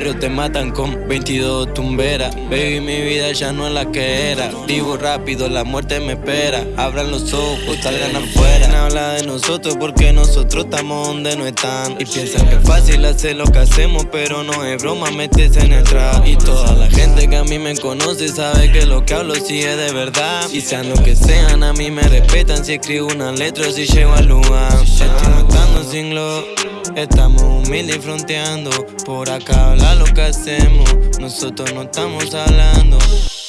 te matan con 22 tumberas. Baby, mi vida ya no es la que era. Vivo rápido, la muerte me espera. Abran los ojos, salgan afuera. Habla de nosotros porque nosotros estamos donde no están. Y piensan que es fácil hacer lo que hacemos, pero no es broma, metes en el trap. Y toda la gente que a mí me conoce sabe que lo que hablo sí es de verdad. Y sean lo que sean, a mí me respetan si escribo una letra o si llego al lugar. Estoy matando sin. Estamos humildes y fronteando. Por acá lo que hacemos. Nosotros no estamos hablando.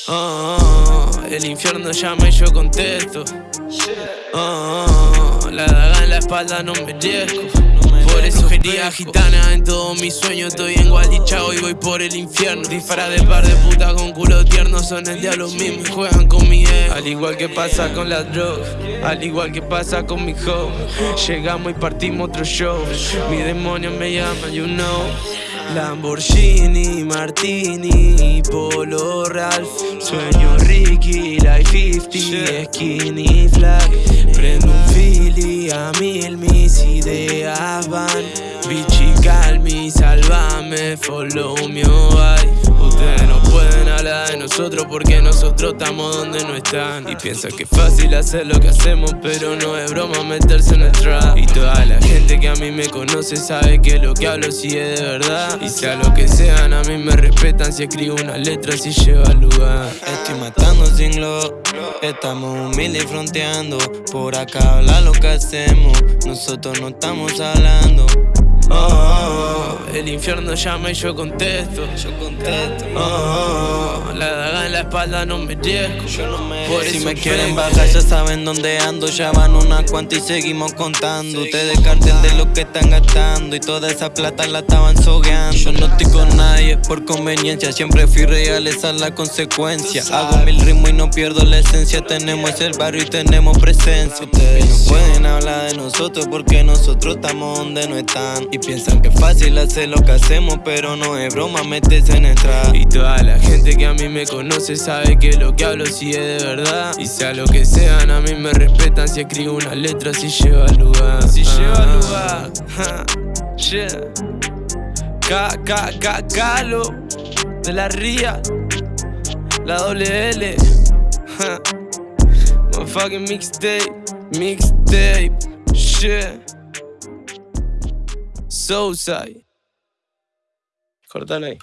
Oh, oh, el infierno llama y yo contesto. Oh, la daga en la espalda no me riesgo. Por eso quería gitana en todos mis sueños Estoy en Gualichao y voy por el infierno Disfraz de par de putas con culo tierno Son el diablo mismo y juegan con mi ego Al igual que pasa con las drogas Al igual que pasa con mi hoe Llegamos y partimos otro show Mi demonio me llama, you know Lamborghini, Martini, Polo Ralph Sueño Ricky, Life 50, Skinny Flag. Prendo un Philly a mil, mis ideas van. Bichi, calmi, sálvame, follow me, porque nosotros estamos donde no están. Y piensan que es fácil hacer lo que hacemos pero no es broma meterse en el trap Y toda la gente que a mí me conoce sabe que lo que hablo sí es de verdad. Y sea lo que sean a mí me respetan si escribo una letra si lleva al lugar. Estoy matando sin glow Estamos humildes y fronteando. Por acá habla lo que hacemos Nosotros no estamos hablando. Oh, oh, oh, el infierno llama y yo contesto. Yo contesto. Oh, oh, la espalda no me riesgo. Yo no me Por Si me quieren bajar ya saben dónde ando. Ya van una cuanta y seguimos contando. Ustedes carten de lo que están gastando. Y toda esa plata la estaban sogueando. Yo no estoy con nadie por conveniencia. Siempre fui real, esa es la consecuencia. Hago mil ritmos y no pierdo la esencia. Tenemos el barrio y tenemos presencia. Ustedes no pueden nosotros porque nosotros estamos donde no están. Piensan que es fácil hacer lo que hacemos Pero no es broma, metes en el trap. Y toda la gente que a mí me conoce sabe que lo que hablo sí es de verdad. Y sea lo que sean, a mí me respetan Si escribo una letra, si lleva al lugar. Si lleva al lugar yeah. K, K, K, Calo De la Ría La doble L Motherfucking mixtape Mixtape Shit. So tight. Corta aí.